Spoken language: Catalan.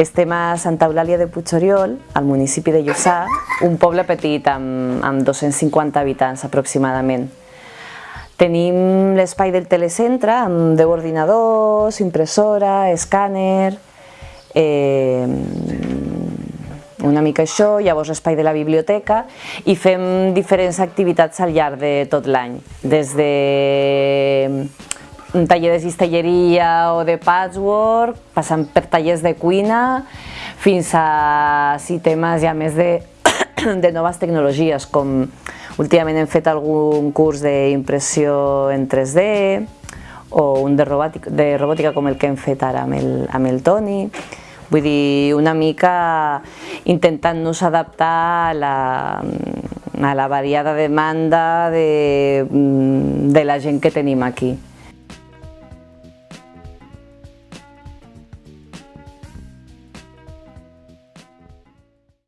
Estem a Santa Eulàlia de Puigoriol, al municipi de Lluçà, un poble petit amb, amb 250 habitants aproximadament. Tenim l'espai del telecentre amb 10 ordinadors, impressora, escàner, eh, una mica això, llavors l'espai de la biblioteca i fem diferents activitats al llarg de tot l'any, des de taller de cistelleria o de patchwork, passant per tallers de cuina, fins a sí, temes ja més de, de noves tecnologies, com últimament hem fet algun curs d'impressió en 3D o un de robòtica, de robòtica com el que hem fet ara amb el, amb el Toni. Vull dir, una mica intentant-nos adaptar a la, a la variada demanda de, de la gent que tenim aquí.